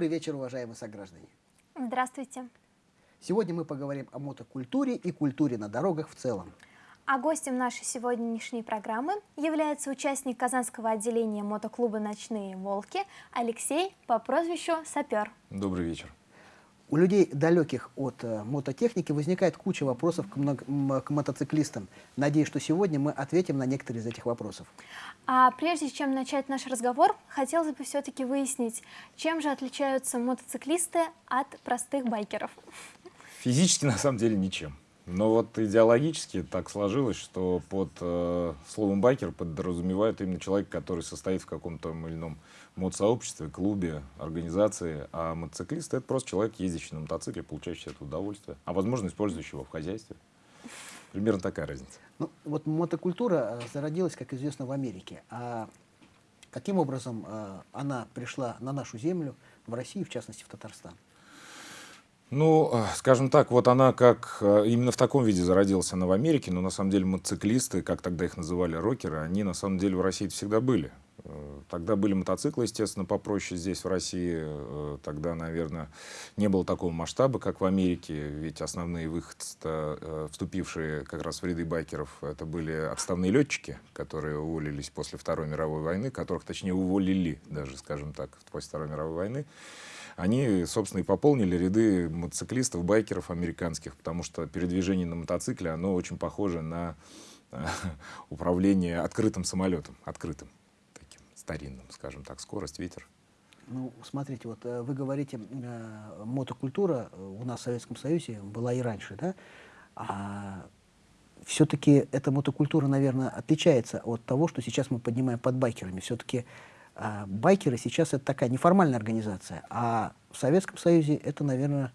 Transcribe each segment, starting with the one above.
Добрый вечер, уважаемые сограждане. Здравствуйте. Сегодня мы поговорим о мотокультуре и культуре на дорогах в целом. А гостем нашей сегодняшней программы является участник Казанского отделения мотоклуба «Ночные волки» Алексей по прозвищу Сапер. Добрый вечер. У людей, далеких от э, мототехники, возникает куча вопросов к, много, к мотоциклистам. Надеюсь, что сегодня мы ответим на некоторые из этих вопросов. А прежде чем начать наш разговор, хотелось бы все-таки выяснить, чем же отличаются мотоциклисты от простых байкеров? Физически, на самом деле, ничем. Но вот идеологически так сложилось, что под э, словом байкер подразумевают именно человек, который состоит в каком-то или ином мод-сообществе, клубе, организации. А мотоциклист — это просто человек, ездящий на мотоцикле, получающий это удовольствие, а возможно, использующий его в хозяйстве. Примерно такая разница. Ну, вот мотокультура э, зародилась, как известно, в Америке. А каким образом э, она пришла на нашу землю, в Россию, в частности, в Татарстан? Ну, э, скажем так, вот она как именно в таком виде зародилась она в Америке, но на самом деле мотоциклисты, как тогда их называли рокеры, они на самом деле в России всегда были. Э, тогда были мотоциклы, естественно, попроще здесь, в России. Тогда, наверное, не было такого масштаба, как в Америке, ведь основные выходцы, вступившие как раз в ряды байкеров, это были отставные летчики, которые уволились после Второй мировой войны, которых, точнее, уволили даже, скажем так, после Второй мировой войны. Они, собственно, и пополнили ряды мотоциклистов, байкеров американских, потому что передвижение на мотоцикле, оно очень похоже на э, управление открытым самолетом, открытым, старинным, скажем так, скорость, ветер. Ну, смотрите, вот э, вы говорите, э, мотокультура у нас в Советском Союзе была и раньше, да? А все-таки эта мотокультура, наверное, отличается от того, что сейчас мы поднимаем под байкерами. Все-таки а байкеры сейчас это такая неформальная организация, а в Советском Союзе это, наверное,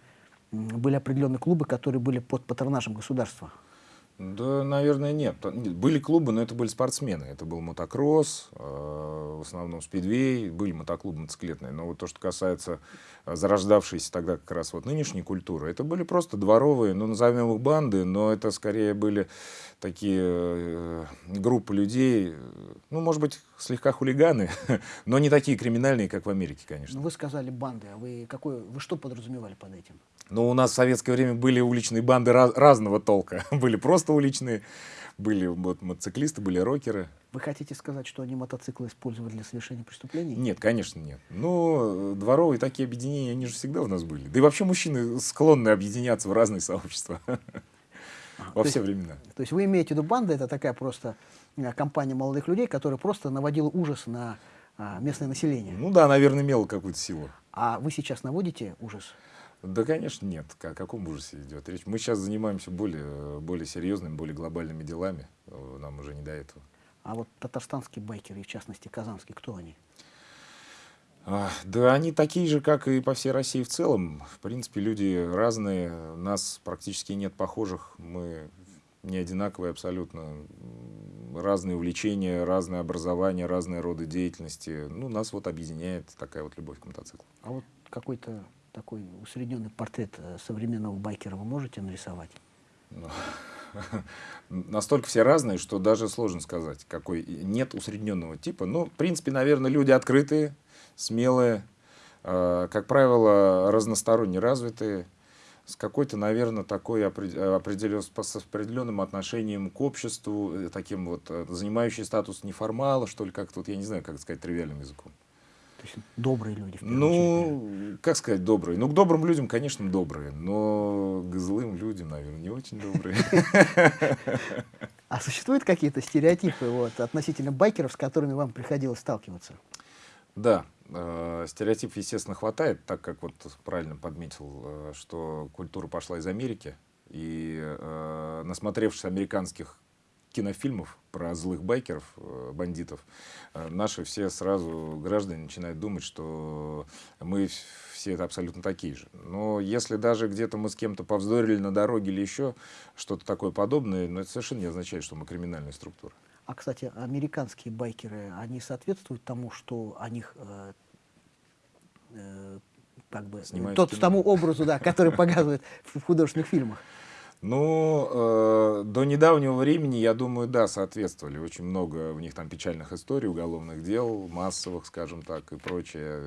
были определенные клубы, которые были под патронажем государства. Да, наверное, нет. Были клубы, но это были спортсмены. Это был мотокросс, э, в основном спидвей, были мотоклубы мотоциклетные. Но вот то, что касается э, зарождавшейся тогда как раз вот нынешней культуры, это были просто дворовые, ну, назовем их банды, но это скорее были такие э, группы людей, ну, может быть, слегка хулиганы, но не такие криминальные, как в Америке, конечно. Ну, вы сказали банды, а вы, какой, вы что подразумевали под этим? Ну, у нас в советское время были уличные банды раз, разного толка. были просто уличные, были вот, мотоциклисты, были рокеры. Вы хотите сказать, что они мотоциклы использовали для совершения преступлений? Нет, конечно, нет. Но э, дворовые такие объединения, они же всегда у нас были. Да и вообще мужчины склонны объединяться в разные сообщества. Во все времена. То есть вы имеете в виду банда, это такая просто э, компания молодых людей, которая просто наводила ужас на а, местное население. Ну да, наверное, имела какую-то силу. А вы сейчас наводите ужас? Да, конечно, нет. О каком ужасе идет речь? Мы сейчас занимаемся более, более серьезными, более глобальными делами. Нам уже не до этого. А вот татарстанские байкеры, в частности казанские, кто они? А, да, они такие же, как и по всей России в целом. В принципе, люди разные. Нас практически нет похожих. Мы не одинаковые абсолютно. Разные увлечения, разное образование, разные роды деятельности. Ну, нас вот объединяет такая вот любовь к мотоциклу. А вот какой-то такой усредненный портрет э, современного байкера вы можете нарисовать? Ну, настолько все разные, что даже сложно сказать, какой нет усредненного типа. Но, ну, в принципе, наверное, люди открытые, смелые, э, как правило, разносторонне развитые, с какой-то, наверное, такой определен, с определенным отношением к обществу, э, таким вот, занимающий статус неформала, что ли, как-то, вот, я не знаю, как сказать тривиальным языком есть добрые люди. ну, очередь. как сказать добрые? Ну, к добрым людям, конечно, добрые, но к злым людям, наверное, не очень добрые. А существуют какие-то стереотипы вот, относительно байкеров, с которыми вам приходилось сталкиваться? Да, э, стереотипов, естественно, хватает, так как вот правильно подметил, э, что культура пошла из Америки, и э, насмотревшись американских кинофильмов про злых байкеров, э, бандитов, э, наши все сразу граждане начинают думать, что мы все это абсолютно такие же. Но если даже где-то мы с кем-то повздорили на дороге или еще что-то такое подобное, но это совершенно не означает, что мы криминальная структура. А, кстати, американские байкеры, они соответствуют тому, что о них э, э, как бы, тот, тому образу, да, который показывают в художественных фильмах? Ну, э, до недавнего времени, я думаю, да, соответствовали. Очень много у них там печальных историй, уголовных дел, массовых, скажем так, и прочее.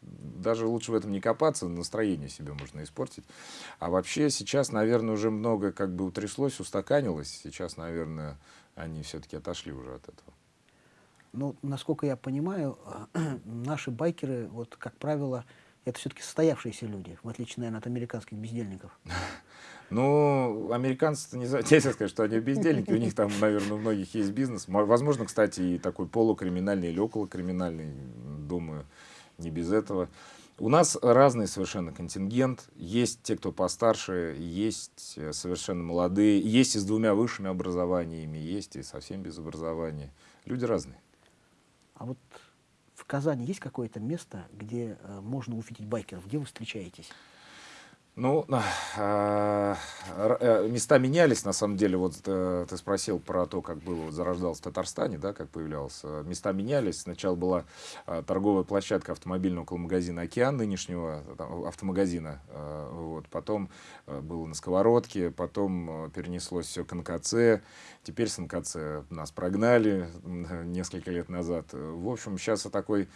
Даже лучше в этом не копаться, настроение себе можно испортить. А вообще сейчас, наверное, уже много как бы утряслось, устаканилось. Сейчас, наверное, они все-таки отошли уже от этого. Ну, насколько я понимаю, наши байкеры, вот, как правило, это все-таки состоявшиеся люди, в отличие, наверное, от американских бездельников. Ну, американцы, не знаю, нельзя сказать, что они бездельники, у них там, наверное, у многих есть бизнес. Возможно, кстати, и такой полукриминальный или околокриминальный, думаю, не без этого. У нас разный совершенно контингент. Есть те, кто постарше, есть э, совершенно молодые, есть и с двумя высшими образованиями, есть и совсем без образования. Люди разные. А вот в Казани есть какое-то место, где э, можно увидеть байкеров? Где вы встречаетесь? Ну, э, э, места менялись, на самом деле. Вот э, ты спросил про то, как было, вот, зарождался в Татарстане, да, как появлялся. Места менялись. Сначала была торговая площадка автомобильного около магазина «Океан» нынешнего автомагазина. Вот. Потом было на Сковородке, потом перенеслось все к НКЦ. Теперь с НКЦ нас прогнали несколько лет назад. В общем, сейчас такой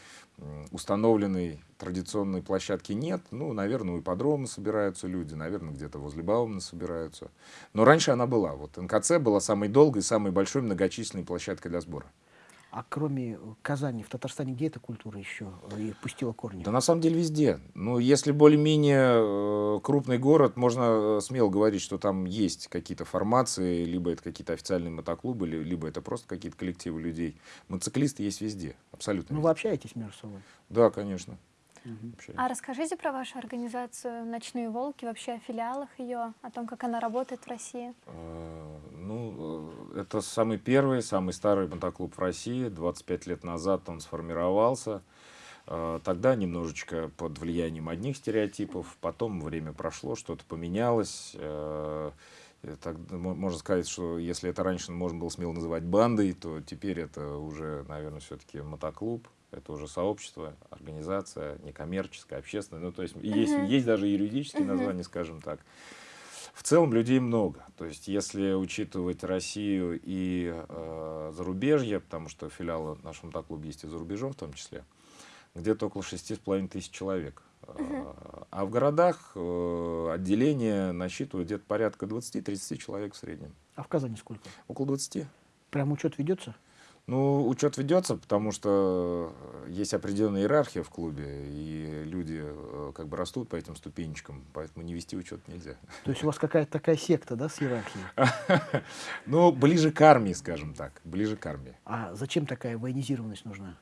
установленной традиционной площадки нет. Ну, наверное, у ипподрома собираются люди, наверное, где-то возле Баумана собираются. Но раньше она была. Вот НКЦ была самой долгой, самой большой многочисленной площадкой для сбора. А кроме Казани, в Татарстане где эта культура еще э, и пустила корни? Да на самом деле везде. Ну, если более-менее э, крупный город, можно э, смело говорить, что там есть какие-то формации, либо это какие-то официальные мотоклубы, либо это просто какие-то коллективы людей. Мотоциклисты есть везде, абсолютно. Ну, везде. вы общаетесь между собой? Да, конечно. А расскажите про вашу организацию «Ночные волки», вообще о филиалах ее, о том, как она работает в России. А, ну, э, это самый первый, самый старый мотоклуб в России. 25 лет назад он сформировался. А, тогда немножечко под влиянием одних стереотипов, потом время прошло, что-то поменялось. Э, так, можно сказать, что если это раньше можно было смело называть бандой, то теперь это уже, наверное, все-таки мотоклуб это уже сообщество, организация, некоммерческая, общественная. Ну, то есть, есть, есть даже юридические названия, скажем так. В целом людей много. То есть, если учитывать Россию и э, зарубежье, потому что филиалы нашего мотоклуба есть и за рубежом в том числе, где-то около шести с половиной тысяч человек. Uh-huh. А в городах э, отделение насчитывает где-то порядка 20-30 человек в среднем. А в Казани сколько? Около 20. Прям учет ведется? Ну, учет ведется, потому что есть определенная иерархия в клубе, и люди э, как бы растут по этим ступенечкам, поэтому не вести учет нельзя. То есть у вас какая-то такая секта, да, с иерархией? Ну, ближе к армии, скажем так, ближе к армии. А зачем такая военизированность нужна?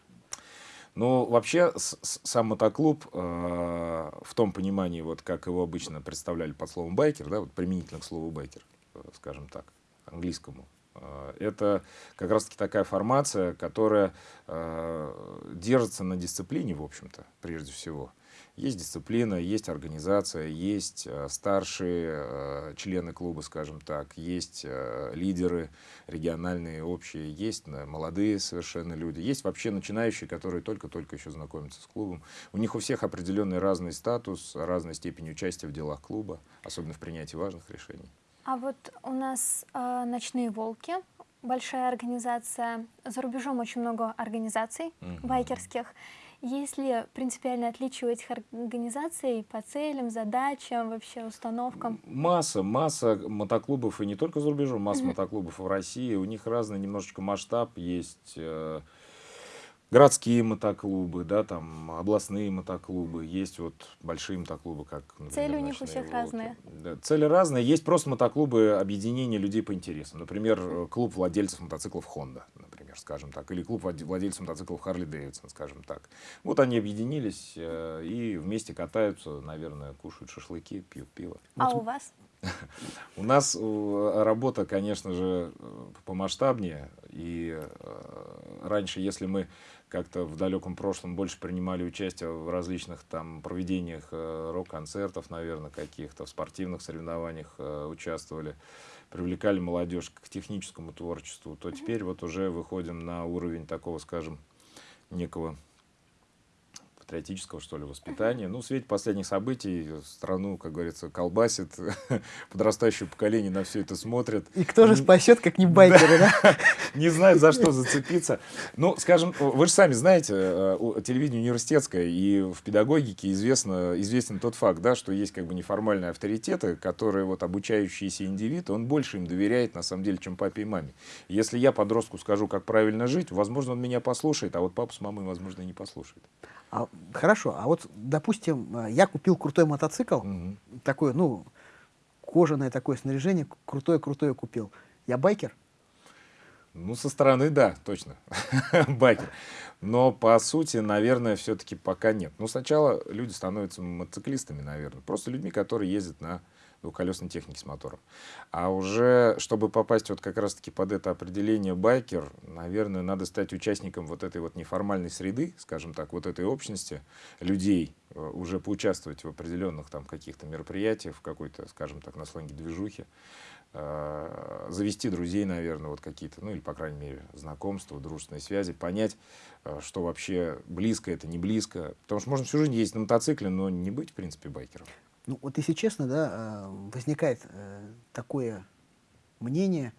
Ну, вообще, сам мотоклуб э, в том понимании, вот как его обычно представляли под словом байкер, да, вот применительно к слову байкер, э, скажем так, английскому, Э, это как раз-таки такая формация, которая э, держится на дисциплине, в общем-то, прежде всего. Есть дисциплина, есть организация, есть э, старшие члены клуба, скажем так, есть лидеры региональные, общие, есть молодые совершенно люди, есть вообще начинающие, которые только-только еще знакомятся с клубом. У них у всех определенный разный статус, разная степень участия в делах клуба, особенно в принятии важных решений. А вот у нас э, «Ночные волки», большая организация. За рубежом очень много организаций mm-hmm. байкерских. Есть ли принципиальное отличие у этих организаций по целям, задачам, вообще установкам? Масса, масса мотоклубов, и не только за рубежом, масса mm-hmm. мотоклубов в России. У них разный немножечко масштаб есть. Э, городские мотоклубы, да, там областные мотоклубы, есть вот большие мотоклубы, как например, Цели у них у всех волки. разные. Да, цели разные. Есть просто мотоклубы объединения людей по интересам. Например, клуб владельцев мотоциклов Honda, например, скажем так, или клуб владельцев мотоциклов Harley Davidson, скажем так. Вот они объединились э, и вместе катаются, наверное, кушают шашлыки, пьют пиво. А вот. у вас? У нас э, работа, конечно же, э, помасштабнее. И раньше, если мы как-то в далеком прошлом больше принимали участие в различных там проведениях э, рок-концертов, наверное, каких-то, в спортивных соревнованиях э, участвовали, привлекали молодежь к техническому творчеству, то теперь вот уже выходим на уровень такого, скажем, некого патриотического, что ли, воспитания. Ну, в свете последних событий страну, как говорится, колбасит, подрастающее поколение на все это смотрит. И кто же спасет, как не байкеры, да? Не знает, за что зацепиться. Ну, скажем, вы же сами знаете, э, телевидение университетское, и в педагогике известно, известен тот факт, да, что есть как бы неформальные авторитеты, которые вот обучающийся индивид, он больше им доверяет, на самом деле, чем папе и маме. Если я подростку скажу, как правильно жить, возможно, он меня послушает, а вот папа с мамой, возможно, не послушает. А, хорошо, а вот, допустим, э, я купил крутой мотоцикл, угу. такой, ну, кожаное такое снаряжение, крутое-крутое купил. Я байкер? Ну, со стороны, да, точно, байкер. Но, по сути, наверное, все-таки пока нет. Ну, сначала люди становятся мотоциклистами, наверное. Просто людьми, которые ездят на двухколесной техники с мотором. А уже, чтобы попасть вот как раз-таки под это определение байкер, наверное, надо стать участником вот этой вот неформальной среды, скажем так, вот этой общности людей, э, уже поучаствовать в определенных там каких-то мероприятиях, в какой-то, скажем так, на сленге движухе, э, завести друзей, наверное, вот какие-то, ну или, по крайней мере, знакомства, дружественные связи, понять, э, что вообще близко это, не близко. Потому что можно всю жизнь ездить на мотоцикле, но не быть, в принципе, байкером. Ну, вот если честно, да, э, возникает э, такое мнение,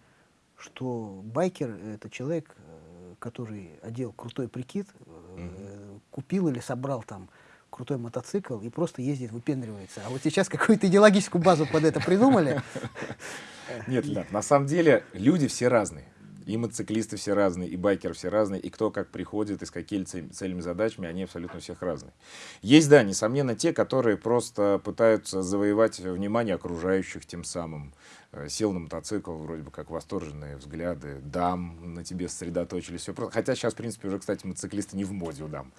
что байкер — это человек, э, который одел крутой прикид, mm-hmm. купил или собрал там крутой мотоцикл и просто ездит, выпендривается. А вот сейчас какую-то идеологическую базу под это придумали. Нет, на самом деле люди все разные. И мотоциклисты все разные, и байкеры все разные, и кто как приходит, и с какими целями, задачами, они абсолютно всех разные. Есть, да, несомненно, те, которые просто пытаются завоевать внимание окружающих тем самым. Э, сел на мотоцикл, вроде бы как восторженные взгляды, дам на тебе сосредоточились. Все просто. Хотя сейчас, в принципе, уже, кстати, мотоциклисты не в моде у дам.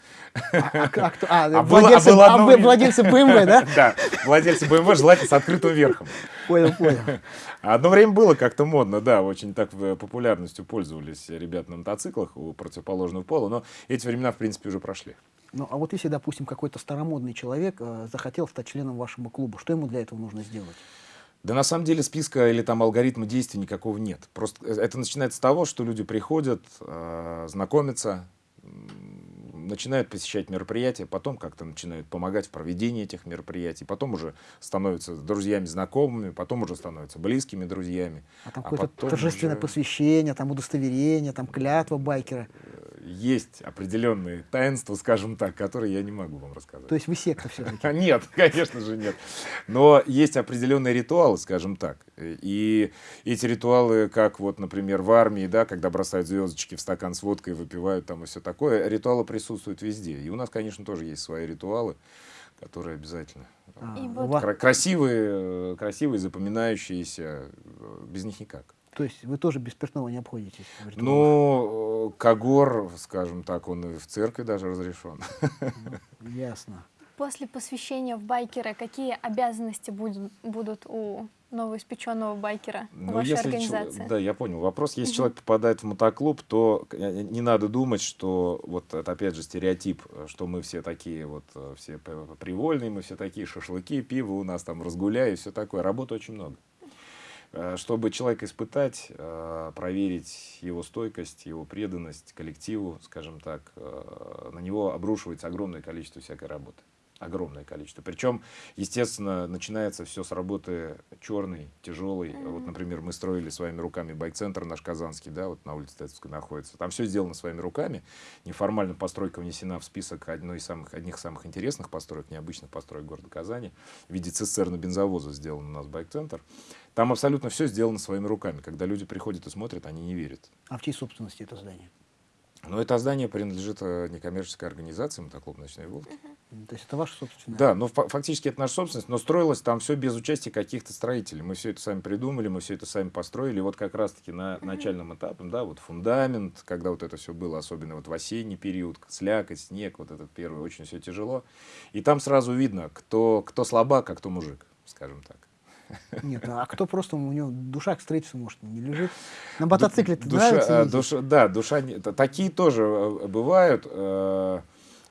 А, а, а, а, а владельцы, было, а было владельцы BMW, да? Да, владельцы BMW желательно с открытым верхом. Понял, понял. Одно время было как-то модно, да, очень так э, популярностью пользовались ребята на мотоциклах у противоположного пола, но эти времена, в принципе, уже прошли. Ну, а вот если, допустим, какой-то старомодный человек э, захотел стать членом вашего клуба, что ему для этого нужно сделать? Да на самом деле списка или там алгоритма действий никакого нет. Просто э, это начинается с того, что люди приходят, э, знакомятся, начинают посещать мероприятия, потом как-то начинают помогать в проведении этих мероприятий, потом уже становятся друзьями, знакомыми, потом уже становятся близкими друзьями. А там а какое-то торжественное уже... посвящение, там удостоверение, там клятва байкера. Есть определенные таинства, скажем так, которые я не могу вам рассказать. То есть вы секта все-таки? Нет, конечно же нет. Но есть определенные ритуалы, скажем так. И эти ритуалы, как вот, например, в армии, да, когда бросают звездочки в стакан с водкой, выпивают там и все такое, ритуалы присутствуют везде. И у нас, конечно, тоже есть свои ритуалы, которые обязательно а, красивые, красивые, запоминающиеся, без них никак. То есть вы тоже без спиртного не обходитесь? Ну, Кагор, скажем так, он и в церкви даже разрешен. Ну, ясно. После посвящения в байкеры какие обязанности будут, будут у новоиспеченного байкера ну, вашей если организации? Да, я понял. Вопрос, если угу. человек попадает в мотоклуб, то не надо думать, что вот это опять же стереотип, что мы все такие вот, э, все привольные, мы все такие шашлыки, пиво у нас там разгуляй и все такое. Работы очень много. Э, чтобы человека испытать, э, проверить его стойкость, его преданность коллективу, скажем так, на него обрушивается огромное количество всякой работы огромное количество. Причем, естественно, начинается все с работы черной, тяжелой. Mm-hmm. Вот, например, мы строили своими руками байк-центр наш казанский, да, вот на улице Тецовской находится. Там все сделано своими руками. Неформально постройка внесена в список одной из самых, одних самых интересных построек, необычных построек города Казани. В виде цистерна бензовоза сделан у нас байк-центр. Там абсолютно все сделано своими руками. Когда люди приходят и смотрят, они не верят. А в чьей собственности это здание? Но это здание принадлежит э, некоммерческой организации «Мотоклуб «Ночные волки». Uh-huh. То есть это ваша собственность? Да, но фактически это наша собственность, но строилось там все без участия каких-то строителей. Мы все это сами придумали, мы все это сами построили. И вот как раз-таки на начальном этапе, да, вот фундамент, когда вот это все было, особенно вот в осенний период, слякоть, снег, вот этот первый, очень все тяжело. И там сразу видно, кто, кто слабак, а кто мужик, скажем так. Нет, а кто просто, у него душа к строительству, может, не лежит? На мотоцикле душа, нравится? Душа, да, душа... Такие тоже э, бывают. Э,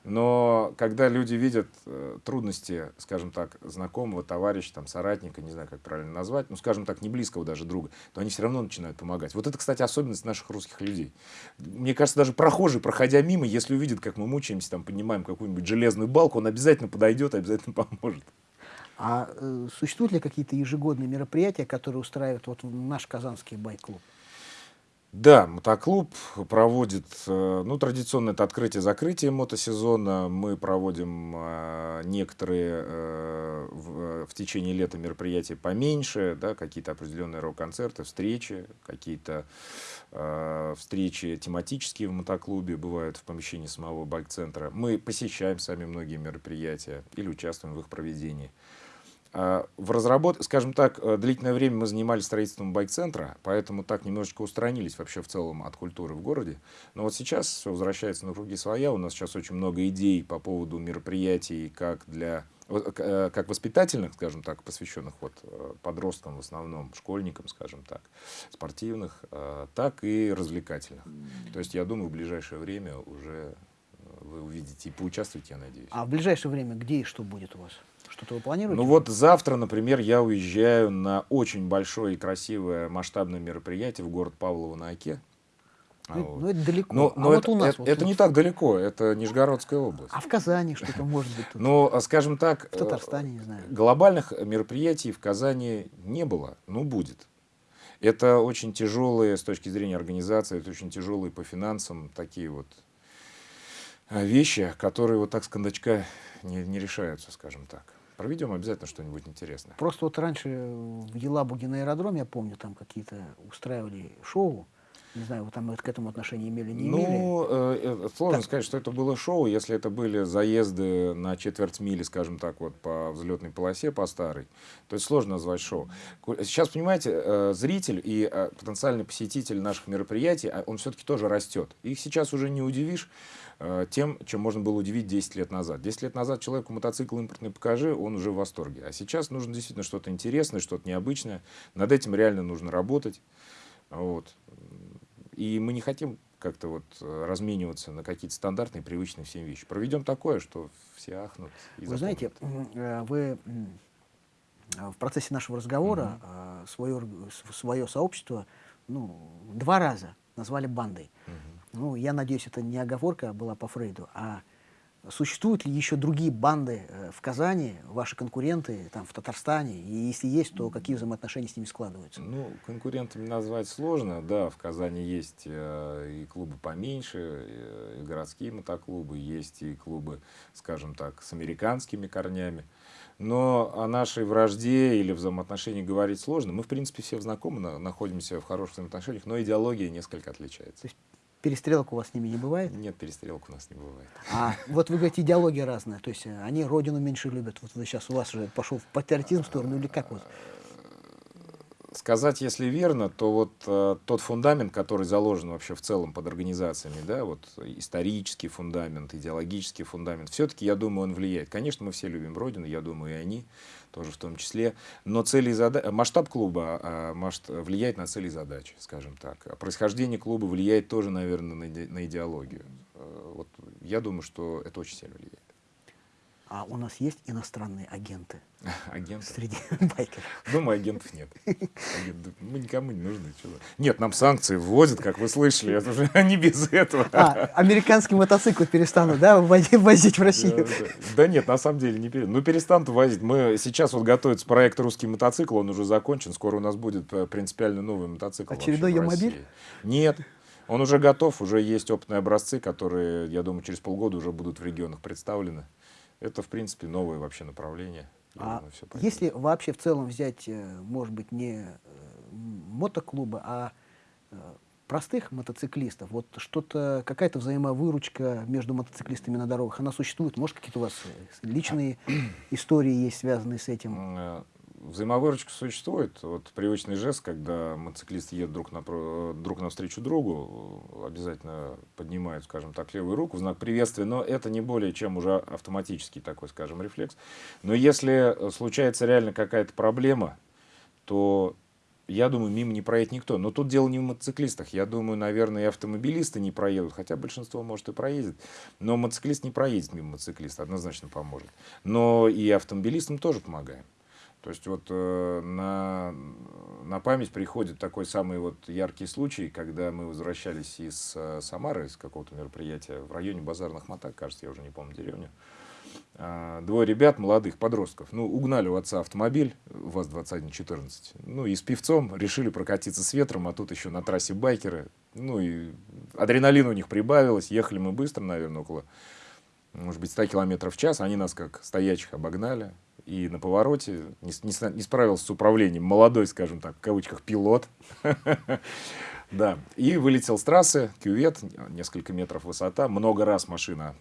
Но когда люди видят э, трудности, скажем так, знакомого, товарища, там, соратника, не знаю, как правильно назвать, ну, скажем так, не близкого даже друга, то они все равно начинают помогать. Вот это, кстати, особенность наших русских людей. Мне кажется, даже прохожий, проходя мимо, если увидит, как мы мучаемся, там, поднимаем какую-нибудь железную балку, он обязательно подойдет, обязательно поможет. А э, существуют ли какие-то ежегодные мероприятия, которые устраивает вот наш казанский байк-клуб? Да, мотоклуб проводит, э, ну, традиционно это открытие-закрытие мотосезона. Мы проводим э, некоторые э, в, в течение лета мероприятия поменьше, да, какие-то определенные рок-концерты, встречи, какие-то встречи тематические в мотоклубе бывают в помещении самого байк-центра. Мы посещаем сами многие мероприятия или участвуем в их проведении. А, в разработке, скажем так, э, длительное время мы занимались строительством байк-центра, поэтому так немножечко устранились вообще в целом от культуры в городе. Но вот сейчас все возвращается на круги своя. У нас сейчас очень много идей по поводу мероприятий как для э, как воспитательных, скажем так, посвященных вот э, подросткам в основном, школьникам, скажем так, спортивных, так и развлекательных. То есть я думаю, в ближайшее время уже вы увидите и поучаствуете, я надеюсь. А в ближайшее время где и что будет у вас? Что-то вы планируете? Ну вот завтра, например, я уезжаю на очень большое и красивое масштабное мероприятие в город Павлово на Оке. Ну, вот. ну это далеко. Но, но а это, вот у нас, это, вот это не так далеко, это Нижегородская область. А в Казани что-то может быть? Тут? Ну, а скажем так, в Татарстане, не знаю. Глобальных мероприятий в Казани не было, ну будет. Это очень тяжелые с точки зрения организации, это очень тяжелые по финансам такие вот а, вещи, которые вот так с кондачка не, не решаются, скажем так. Проведем обязательно что-нибудь интересное. Просто вот раньше в Елабуге на аэродроме, я помню, там какие-то устраивали шоу. Не знаю, вы там к этому отношения имели, не ну, имели? Ну, э, сложно так. сказать, что это было шоу, если это были заезды на четверть мили, скажем так, вот по взлетной полосе, по старой. То есть сложно назвать шоу. Сейчас, понимаете, э, зритель и э, потенциальный посетитель наших мероприятий, а он все-таки тоже растет. Их сейчас уже не удивишь. Э, тем, чем можно было удивить 10 лет назад. 10 лет назад человеку мотоцикл импортный покажи, он уже в восторге. А сейчас нужно действительно что-то интересное, что-то необычное. Над этим реально нужно работать. Вот. И мы не хотим как-то вот размениваться на какие-то стандартные, привычные всем вещи. Проведем такое, что все ахнут. И вы знаете, э, вы в процессе нашего разговора угу. свое, свое сообщество ну, два раза назвали бандой. Угу ну, я надеюсь, это не оговорка была по Фрейду, а существуют ли еще другие банды э, в Казани, ваши конкуренты там, в Татарстане? И если есть, то какие взаимоотношения с ними складываются? Ну, конкурентами назвать сложно. Да, в Казани есть э, и клубы поменьше, э, и городские мотоклубы, есть и клубы, скажем так, с американскими корнями. Но о нашей вражде или взаимоотношении говорить сложно. Мы, в принципе, все знакомы, находимся в хороших взаимоотношениях, но идеология несколько отличается. То есть Перестрелок у вас с ними не бывает? Нет, перестрелок у нас не бывает. А вот вы говорите, идеология разная, то есть э, они родину меньше любят. Вот вы сейчас у вас уже пошел в патриотизм сторону или как вот? Сказать, если верно, то вот э, тот фундамент, который заложен вообще в целом под организациями, да, вот исторический фундамент, идеологический фундамент, все-таки, я думаю, он влияет. Конечно, мы все любим Родину, я думаю, и они тоже в том числе. Но цели и задачи, масштаб клуба а, масштаб, влияет на цели и задачи, скажем так. А происхождение клуба влияет тоже, наверное, на, на идеологию. Э, вот я думаю, что это очень сильно влияет. А у нас есть иностранные агенты? Агенты? Среди байкеров. Думаю, агентов нет. Агенты, мы никому не нужны. Что нет, нам санкции вводят, как вы слышали. Это уже не без этого. А, американские мотоциклы перестанут, да, возить в Россию? Да, да. да нет, на самом деле не перестанут. Ну, перестанут возить. Мы сейчас вот готовится проект «Русский мотоцикл», он уже закончен. Скоро у нас будет э, принципиально новый мотоцикл Очередной Ямобиль? Нет. Он уже готов, уже есть опытные образцы, которые, я думаю, через полгода уже будут в регионах представлены. Это, в принципе, новое вообще направление. А думаю, если вообще в целом взять, э, может быть, не э, мотоклубы, а э, простых мотоциклистов, вот что-то, какая-то взаимовыручка между мотоциклистами на дорогах, она существует? Может, какие-то у вас личные истории есть, связанные с этим? Взаимовыручка существует. Вот привычный жест, когда мотоциклисты едут друг, на, друг навстречу другу, обязательно поднимают, скажем так, левую руку в знак приветствия, но это не более чем уже автоматический такой, скажем, рефлекс. Но если случается реально какая-то проблема, то я думаю, мимо не проедет никто. Но тут дело не в мотоциклистах. Я думаю, наверное, и автомобилисты не проедут, хотя большинство, может, и проедет. Но мотоциклист не проедет мимо мотоциклиста, однозначно поможет. Но и автомобилистам тоже помогаем. То есть вот э, на, на память приходит такой самый вот яркий случай, когда мы возвращались из э, Самары, из какого-то мероприятия в районе Базарных Мотак, кажется, я уже не помню деревню. А, двое ребят, молодых подростков, ну, угнали у отца автомобиль ВАЗ-2114, ну, и с певцом решили прокатиться с ветром, а тут еще на трассе байкеры, ну, и адреналин у них прибавилось, ехали мы быстро, наверное, около, может быть, 100 километров в час, они нас как стоячих обогнали, и на повороте не, не, не справился с управлением, молодой, скажем так, в кавычках, пилот, да, и вылетел с трассы, кювет, несколько метров высота, много раз машина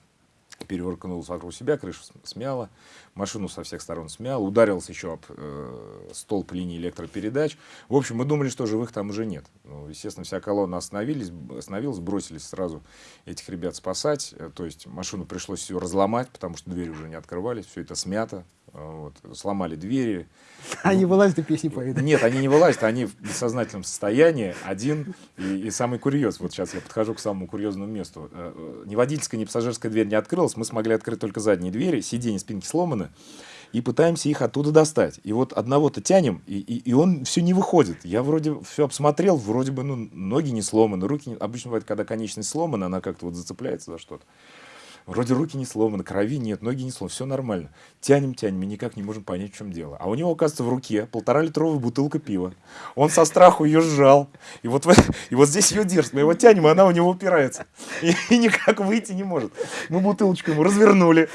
перевернулась вокруг себя, крышу смяла, машину со всех сторон смял, ударился еще об э, столб линии электропередач. В общем, мы думали, что живых там уже нет. Ну, естественно, вся колонна остановились, остановилась, бросились сразу этих ребят спасать. Э, то есть машину пришлось все разломать, потому что двери уже не открывались, все это смято. Вот, сломали двери. Они вылазят и песни поют. Нет, они не вылазят, они в бессознательном состоянии. Один и, и самый курьез. Вот сейчас я подхожу к самому курьезному месту. Э, э, ни водительская, ни пассажирская дверь не открылась. Мы смогли открыть только задние двери. Сиденья, спинки сломаны. И пытаемся их оттуда достать. И вот одного-то тянем, и, и, и он все не выходит. Я вроде все обсмотрел, вроде бы ну, ноги не сломаны, руки не... Обычно бывает, когда конечность сломана, она как-то вот зацепляется за что-то. Вроде руки не сломаны, крови нет, ноги не сломаны, все нормально. Тянем, тянем, и никак не можем понять, в чем дело. А у него, оказывается, в руке полтора литровая бутылка пива. Он со страху ее сжал. И вот, и вот здесь ее держит. Мы его тянем, и она у него упирается. И, и никак выйти не может. Мы бутылочку ему развернули.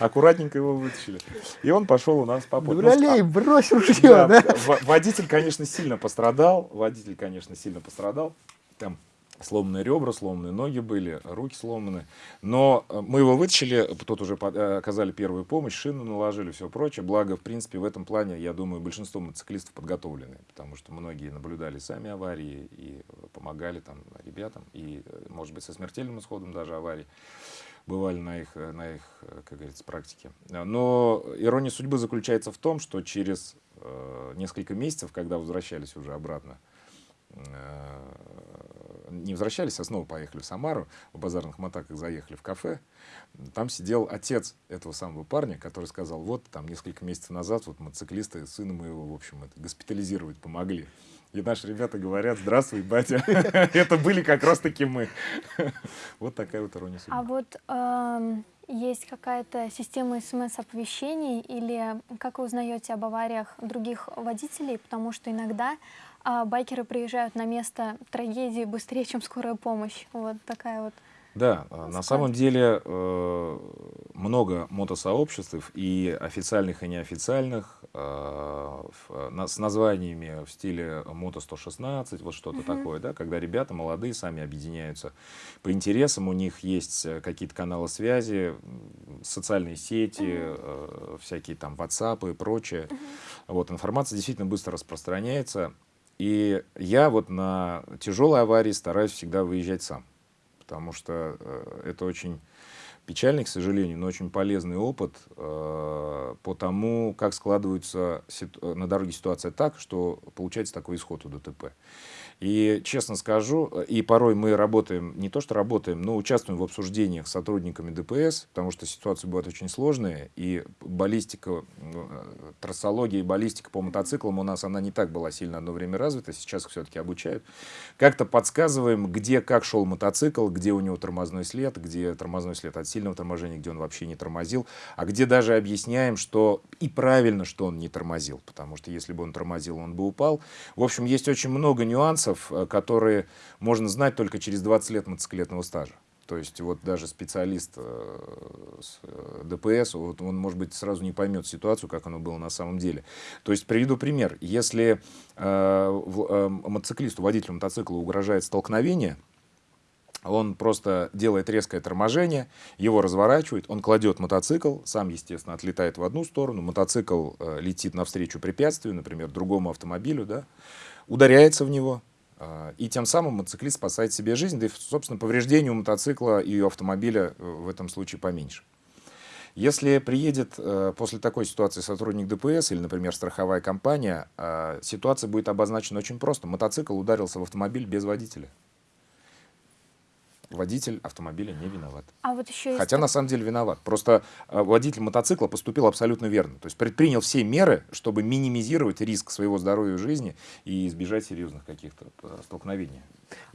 Аккуратненько его вытащили. И он пошел у нас по пути. Дуралей, брось ружье, да? Водитель, конечно, сильно пострадал. Водитель, конечно, сильно пострадал. Там сломанные ребра, сломанные ноги были, руки сломаны. Но э, мы его вытащили, тут уже э, оказали первую помощь, шину наложили, все прочее. Благо, в принципе, в этом плане, я думаю, большинство мотоциклистов подготовлены, потому что многие наблюдали сами аварии и помогали там ребятам, и, э, может быть, со смертельным исходом даже аварий бывали на их, на их, как говорится, практике. Но ирония судьбы заключается в том, что через несколько месяцев, когда возвращались уже обратно не возвращались, а снова поехали в Самару, в базарных мотаках заехали в кафе. Там сидел отец этого самого парня, который сказал, вот там несколько месяцев назад вот мотоциклисты сына моего, в общем, это, госпитализировать помогли. И наши ребята говорят, здравствуй, батя, это были как раз таки мы. Вот такая вот ирония. А вот эм, есть какая-то система смс-оповещений или как вы узнаете об авариях других водителей? Потому что иногда а байкеры приезжают на место трагедии быстрее, чем скорая помощь. Вот такая вот. Да, а, на самом деле э, много мотосообществ, и официальных, и неофициальных, э, с названиями в стиле «Мото-116», вот что-то -huh. такое, да, когда ребята молодые сами объединяются по интересам, у них есть э, какие-то каналы связи, социальные сети, -huh. всякие там WhatsApp и прочее. -huh. Вот, информация действительно быстро распространяется, и я вот на тяжелой аварии стараюсь всегда выезжать сам, потому что э, это очень печальный, к сожалению, но очень полезный опыт э, по тому, как складывается на дороге ситуация так, что получается такой исход у ДТП. И честно скажу, и порой мы работаем, не то что работаем, но участвуем в обсуждениях с сотрудниками ДПС, потому что ситуации бывают очень сложные, и баллистика, э, трассология и баллистика по мотоциклам у нас, она не так была сильно одно время развита, сейчас все-таки обучают. Как-то подсказываем, где как шел мотоцикл, где у него тормозной след, где тормозной след от сильного торможения, где он вообще не тормозил, а где даже объясняем, что и правильно, что он не тормозил, потому что если бы он тормозил, он бы упал. В общем, есть очень много нюансов, нюансов, э, которые можно знать только через 20 лет мотоциклетного стажа. То есть вот даже специалист э, с э, ДПС, вот он, может быть, сразу не поймет ситуацию, как оно было на самом деле. То есть приведу пример. Если мотоциклисту, водителю мотоцикла угрожает столкновение, он просто делает резкое торможение, его разворачивает, он кладет мотоцикл, сам, естественно, отлетает в одну сторону, мотоцикл летит навстречу препятствию, например, другому автомобилю, да, ударяется в него, и тем самым мотоциклист спасает себе жизнь, да и, собственно, повреждения у мотоцикла и у автомобиля э, в этом случае поменьше. Если приедет э, после такой ситуации сотрудник ДПС или, например, страховая компания, э, ситуация будет обозначена очень просто. Мотоцикл ударился в автомобиль без водителя водитель автомобиля не виноват. А вот еще Хотя на самом деле виноват. Просто э, водитель мотоцикла поступил абсолютно верно. То есть предпринял все меры, чтобы минимизировать риск своего здоровья и жизни и избежать серьезных каких-то э, столкновений.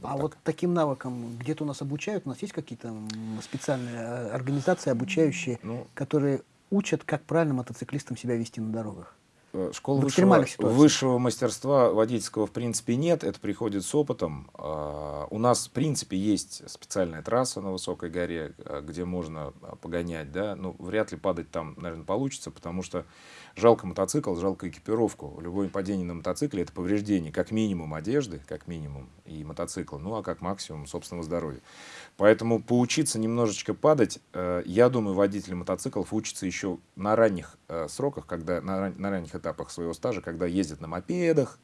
А вот, вот таким навыкам где-то у нас обучают? У нас есть какие-то специальные э, организации, обучающие, ну, которые учат, как правильно мотоциклистам себя вести на дорогах? Э, школ высшего, высшего мастерства водительского в принципе нет, это приходит с опытом. А, у нас в принципе есть специальная трасса на высокой горе, э, где можно а, погонять, да, но ну, вряд ли падать там, наверное, получится, потому что жалко мотоцикл, жалко экипировку. Любое падение на мотоцикле это повреждение как минимум одежды, как минимум и мотоцикла, ну а как максимум собственного здоровья. Поэтому поучиться немножечко падать, э, я думаю, водители мотоциклов учатся еще на ранних сроках, когда на, на ранних этапах своего стажа, когда ездят на мопедах,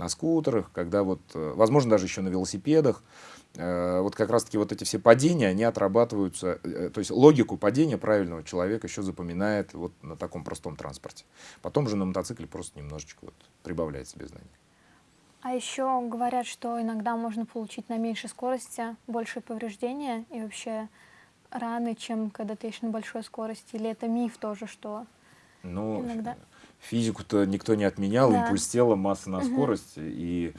на скутерах, когда вот, э, возможно, даже еще на велосипедах, э, вот как раз-таки вот эти все падения, они отрабатываются, э, то есть логику падения правильного человека еще запоминает вот на таком простом транспорте. Потом же на мотоцикле просто немножечко вот прибавляет себе знаний. А еще говорят, что иногда можно получить на меньшей скорости большие повреждения и вообще раны, чем когда ты едешь на большой скорости. Или это миф тоже, что ну, иногда физику-то никто не отменял, да. импульс тела, масса на угу. скорость. И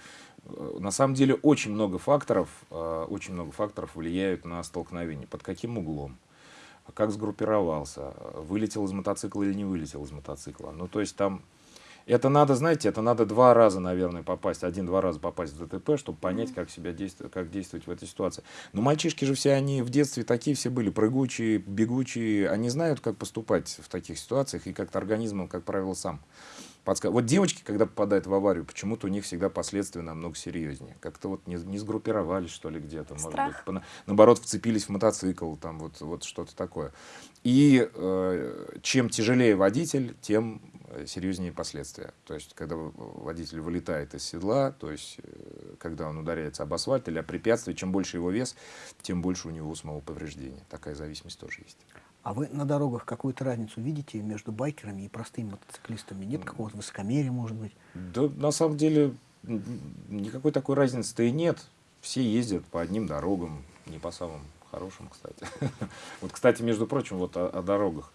э, на самом деле очень много факторов, э, очень много факторов влияют на столкновение. Под каким углом? Как сгруппировался? Вылетел из мотоцикла или не вылетел из мотоцикла? Ну, то есть там это надо, знаете, это надо два раза, наверное, попасть, один-два раза попасть в ДТП, чтобы понять, как себя действовать, как действовать в этой ситуации. Но мальчишки же все, они в детстве такие все были, прыгучие, бегучие, они знают, как поступать в таких ситуациях, и как-то организм, как правило, сам подсказывает. Вот девочки, когда попадают в аварию, почему-то у них всегда последствия намного серьезнее. Как-то вот не, не сгруппировались, что ли, где-то, может быть, наоборот, вцепились в мотоцикл, там вот, вот что-то такое. И э, чем тяжелее водитель, тем серьезнее последствия. То есть, когда водитель вылетает из седла, то есть, э, когда он ударяется об асфальт или о препятствие, чем больше его вес, тем больше у него самого повреждения. Такая зависимость тоже есть. А вы на дорогах какую-то разницу видите между байкерами и простыми мотоциклистами? Нет какого-то высокомерия, может быть? Да, на самом деле, никакой такой разницы-то и нет. Все ездят по одним дорогам, не по самым хорошим, кстати. Вот, кстати, между прочим, вот о, о дорогах.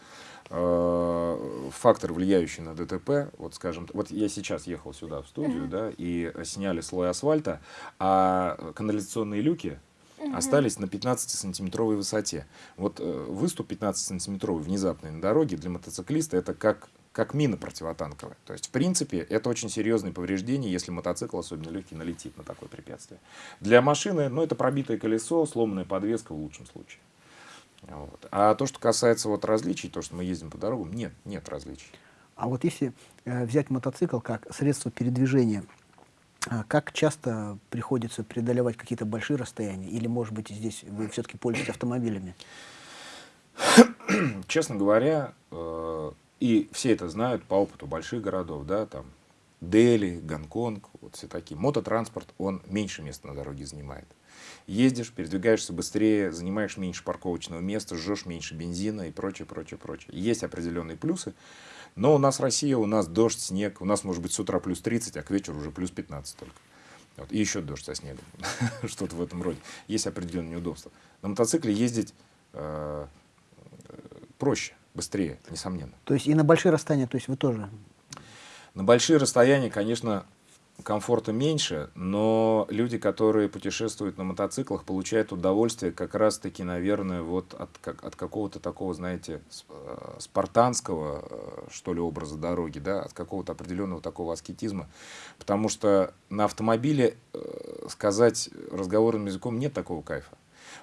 Э, фактор, влияющий на ДТП, вот скажем, вот я сейчас ехал сюда в студию, да, и сняли слой асфальта, а канализационные люки остались на 15-сантиметровой высоте. Вот э, выступ 15-сантиметровый внезапный на дороге для мотоциклиста это как как мина противотанковая. То есть, в принципе, это очень серьезное повреждение, если мотоцикл, особенно легкий, налетит на такое препятствие. Для машины, ну, это пробитое колесо, сломанная подвеска в лучшем случае. Вот. А то, что касается вот различий, то, что мы ездим по дорогам, нет, нет различий. А вот если э, взять мотоцикл как средство передвижения, э, как часто приходится преодолевать какие-то большие расстояния? Или, может быть, здесь вы все-таки пользуетесь автомобилями? Честно говоря, э, и все это знают по опыту больших городов, да, там Дели, Гонконг, вот все такие. Мототранспорт, он меньше места на дороге занимает ездишь, передвигаешься быстрее, занимаешь меньше парковочного места, жжешь меньше бензина и прочее, прочее, прочее. Есть определенные плюсы, но у нас Россия, у нас дождь, снег, у нас может быть с утра плюс 30, а к вечеру уже плюс 15 только. Вот. И еще дождь со снегом, что-то в этом роде. Есть определенные неудобства. На мотоцикле ездить э, проще, быстрее, несомненно. То есть и на большие расстояния, то есть вы тоже? На большие расстояния, конечно, комфорта меньше, но люди, которые путешествуют на мотоциклах, получают удовольствие как раз-таки, наверное, вот от, как, от какого-то такого, знаете, э, спартанского, э, что ли, образа дороги, да, от какого-то определенного такого аскетизма. Потому что на автомобиле э, сказать разговорным языком нет такого кайфа.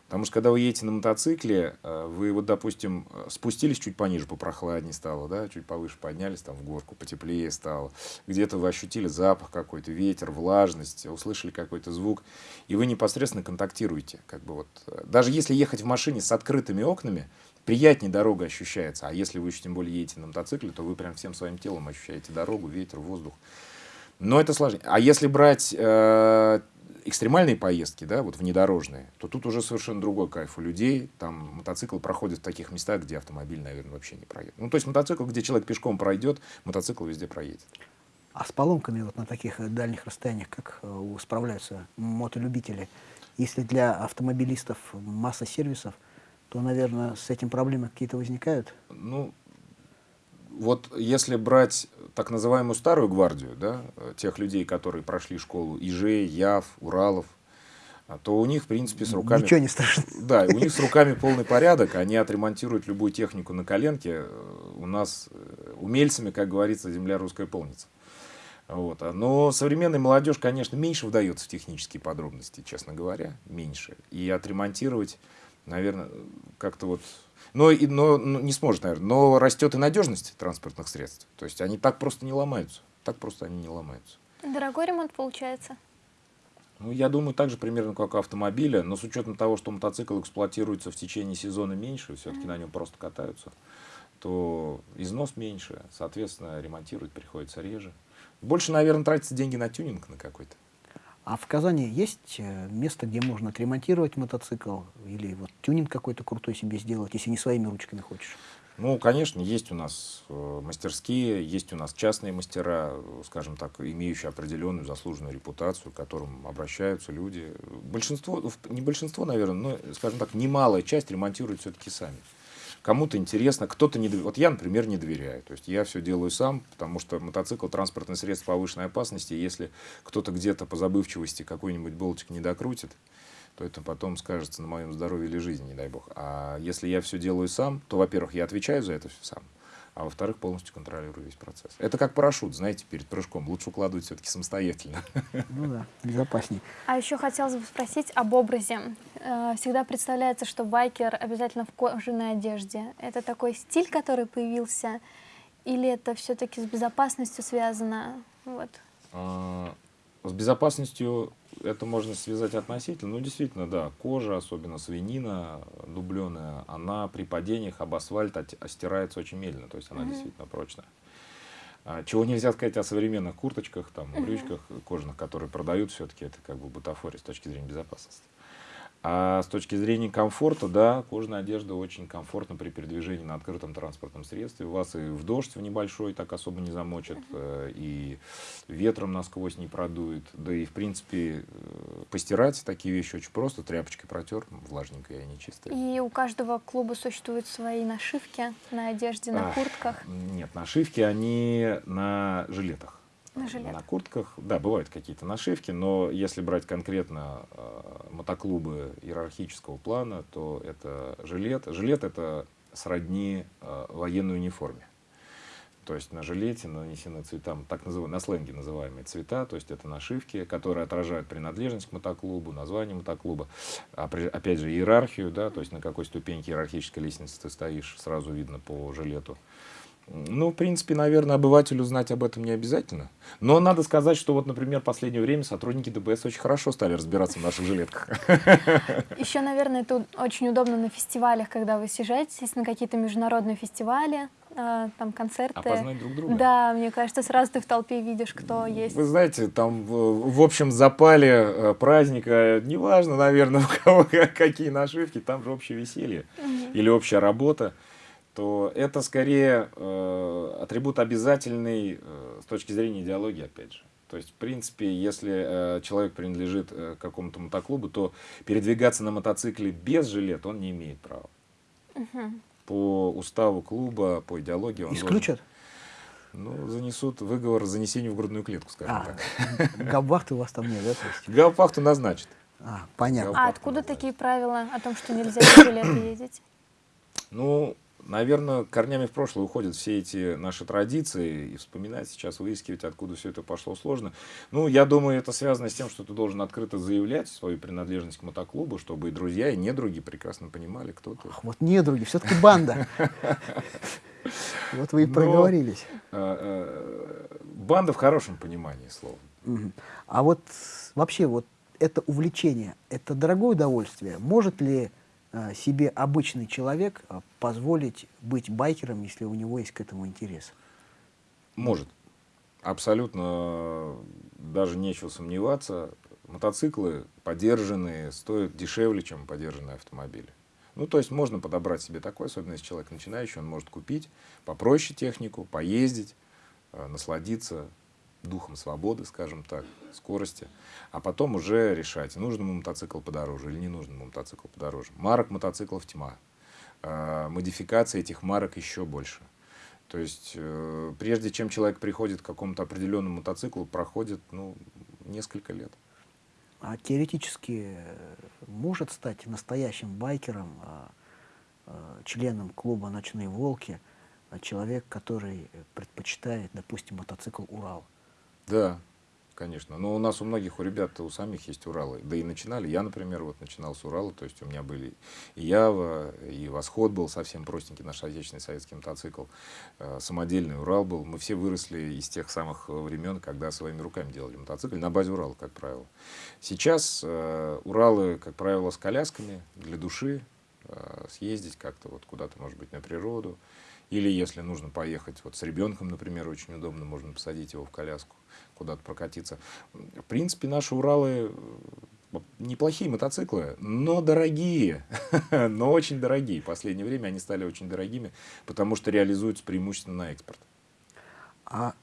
Потому что когда вы едете на мотоцикле, э, вы вот, допустим, спустились чуть пониже, попрохладнее стало, да, чуть повыше поднялись там в горку, потеплее стало. Где-то вы ощутили запах какой-то, ветер, влажность, услышали какой-то звук, и вы непосредственно контактируете. Как бы вот. Даже если ехать в машине с открытыми окнами, приятнее дорога ощущается. А если вы еще тем более едете на мотоцикле, то вы прям всем своим телом ощущаете дорогу, ветер, воздух. Но это сложнее. А если брать э, экстремальные поездки, да, вот внедорожные, то тут уже совершенно другой кайф у людей. Там мотоцикл проходит в таких местах, где автомобиль, наверное, вообще не проедет. Ну, то есть мотоцикл, где человек пешком пройдет, мотоцикл везде проедет. А с поломками вот на таких э, дальних расстояниях как э, справляются мотолюбители? Если для автомобилистов масса сервисов, то, наверное, с этим проблемы какие-то возникают? Ну, вот если брать так называемую старую гвардию, да, тех людей, которые прошли школу Ижей, Яв, Уралов, то у них, в принципе, с руками... Ничего не страшно. Да, у них с руками полный порядок, они отремонтируют любую технику на коленке. У нас э, умельцами, как говорится, земля русская полница. Вот. А, но современная молодежь, конечно, меньше вдается в технические подробности, честно говоря, меньше. И отремонтировать, наверное, как-то вот но, и, но, но не сможет, наверное. Но растет и надежность транспортных средств. То есть они так просто не ломаются. Так просто они не ломаются. Дорогой ремонт получается? Ну, я думаю, так же примерно, как у автомобиля, но с учетом того, что мотоцикл эксплуатируется в течение сезона меньше, все-таки mm -hmm. на нем просто катаются, то износ меньше, соответственно, ремонтировать приходится реже. Больше, наверное, тратятся деньги на тюнинг на какой-то. А в Казани есть э, место, где можно отремонтировать мотоцикл или вот тюнинг какой-то крутой себе сделать, если не своими ручками хочешь? Ну, конечно, есть у нас э, мастерские, есть у нас частные мастера, скажем так, имеющие определенную заслуженную репутацию, к которым обращаются люди. Большинство, не большинство, наверное, но, скажем так, немалая часть ремонтируют все-таки сами кому-то интересно, кто-то не доверяет. Вот я, например, не доверяю. То есть я все делаю сам, потому что мотоцикл – транспортное средство повышенной опасности. Если кто-то где-то по забывчивости какой-нибудь болтик не докрутит, то это потом скажется на моем здоровье или жизни, не дай бог. А если я все делаю сам, то, во-первых, я отвечаю за это все сам а во-вторых, полностью контролирую весь процесс. Это как парашют, знаете, перед прыжком. Лучше укладывать все-таки самостоятельно. Ну да, безопаснее. А еще хотелось бы спросить об образе. Э, всегда представляется, что байкер обязательно в кожаной одежде. Это такой стиль, который появился? Или это все-таки с безопасностью связано? Вот. С безопасностью это можно связать относительно. Ну, действительно, да, кожа, особенно свинина дубленая, она при падениях об асфальт стирается очень медленно, то есть она mm -hmm. действительно прочная. А, чего нельзя сказать о современных курточках, там, брючках кожаных, которые продают, все-таки это как бы бутафория с точки зрения безопасности. А с точки зрения комфорта, да, кожаная одежда очень комфортна при передвижении на открытом транспортном средстве. Вас и в дождь в небольшой так особо не замочит, э, и ветром насквозь не продует. Да и, в принципе, э, постирать такие вещи очень просто. Тряпочкой протер, влажненькая и нечистая. И у каждого клуба существуют свои нашивки на одежде, на а, куртках? Нет, нашивки, они на жилетах. На, на куртках. Да, бывают какие-то нашивки, но если брать конкретно э, мотоклубы иерархического плана, то это жилет. Жилет это сродни э, военной униформе. То есть на жилете нанесены цвета, так называемые, на сленге называемые цвета, то есть это нашивки, которые отражают принадлежность к мотоклубу, название мотоклуба, а опять же иерархию, да, то есть на какой ступеньке иерархической лестницы ты стоишь, сразу видно по жилету. Ну, в принципе, наверное, обывателю знать об этом не обязательно. Но надо сказать, что вот, например, в последнее время сотрудники ДПС очень хорошо стали разбираться в наших жилетках. Еще, наверное, это очень удобно на фестивалях, когда вы съезжаетесь на какие-то международные фестивали, э, там концерты. Опознать друг друга. Да, мне кажется, сразу ты в толпе видишь, кто есть. Вы знаете, там в общем запале э, праздника, неважно, наверное, у кого какие нашивки, там же общее веселье или общая работа то это скорее э, атрибут обязательный э, с точки зрения идеологии, опять же. То есть, в принципе, если э, человек принадлежит э, какому-то мотоклубу, то передвигаться на мотоцикле без жилета он не имеет права. Угу. По уставу клуба, по идеологии он Исключат? Должен, ну, занесут выговор занесению в грудную клетку, скажем а, так. Габвахты у вас там нет, да? Габвахту назначат. А, понятно. А откуда назначат. такие правила о том, что нельзя без жилета ездить? Ну, Наверное, корнями в прошлое уходят все эти наши традиции, и вспоминать сейчас, выискивать, откуда все это пошло, сложно. Ну, я думаю, это связано с тем, что ты должен открыто заявлять свою принадлежность к мотоклубу, чтобы и друзья, и недруги прекрасно понимали, кто ты. Ах, вот недруги, все-таки банда. Вот вы и проговорились. А, а, банда в хорошем понимании слова. А вот вообще вот это увлечение, это дорогое удовольствие. Может ли Э, себе обычный человек э, позволить быть байкером, если у него есть к этому интерес? Может. Абсолютно даже нечего сомневаться. мотоциклы подержанные стоят дешевле, чем подержанные автомобили. Ну, то есть можно подобрать себе такой, особенно если человек начинающий, он может купить попроще технику, поездить, э, насладиться духом свободы, скажем так, скорости, а потом уже решать, нужен ему мотоцикл подороже или не нужен ему мотоцикл подороже. Марок мотоциклов тьма, э, модификации этих марок еще больше. То есть, э, прежде чем человек приходит к какому-то определенному мотоциклу, проходит ну, несколько лет. А теоретически э, может стать настоящим байкером, а, а, членом клуба «Ночные волки», а, человек, который предпочитает, допустим, мотоцикл «Урал». Да, Конечно. Но у нас у многих, у ребят, у самих есть Уралы. Да и начинали. Я, например, вот начинал с Урала. То есть у меня были и Ява, и Восход был совсем простенький наш отечественный советский мотоцикл. Э, самодельный Урал был. Мы все выросли из тех самых времен, когда своими руками делали мотоцикл. На базе Урала, как правило. Сейчас э, Уралы, как правило, с колясками для души. Э, съездить как-то вот куда-то, может быть, на природу. Или если нужно поехать вот с ребенком, например, очень удобно, можно посадить его в коляску, куда-то прокатиться. В принципе, наши Уралы э, неплохие мотоциклы, но дорогие, но очень дорогие. В последнее время они стали очень дорогими, потому что реализуются преимущественно на экспорт. А